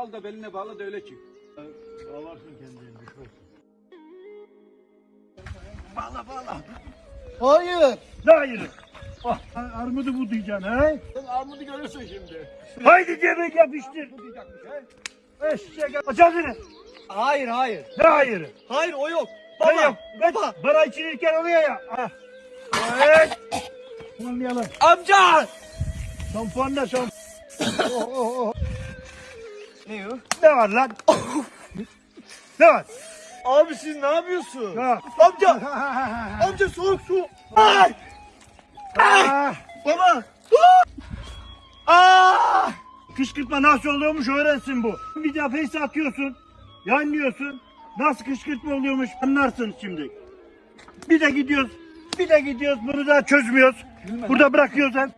al da beline bağla da öyle çık. Bağlarsın kendini düşmesin. Bağla bağla. Hayır. Ne hayırı? Ah, armudu bu diyeceksin he? Sen armudu görürsün şimdi. Haydi cebek yapıştır. Bu diyecekmiş he. Eşek aç ağzını. Hayır hayır. Ne hayırı? Hayır o yok. Ne Baba. yok? Baba. Bana içirirken oluyor ya. Ah. Evet. Olmayalım. Amca. Şampuan da şampuan. oh, oh, oh. Ne o? Ne var lan? ne var? Abi siz ne yapıyorsun? Ha. Amca. Amca soğuk su. Ay. Ah. Baba. Aa! Kışkırtma nasıl oluyormuş öğrensin bu. Bir defa face atıyorsun. Yanlıyorsun. Nasıl kışkırtma oluyormuş anlarsın şimdi. Bir de gidiyoruz. Bir de gidiyoruz bunu da çözmüyoruz. Burada bırakıyoruz sen.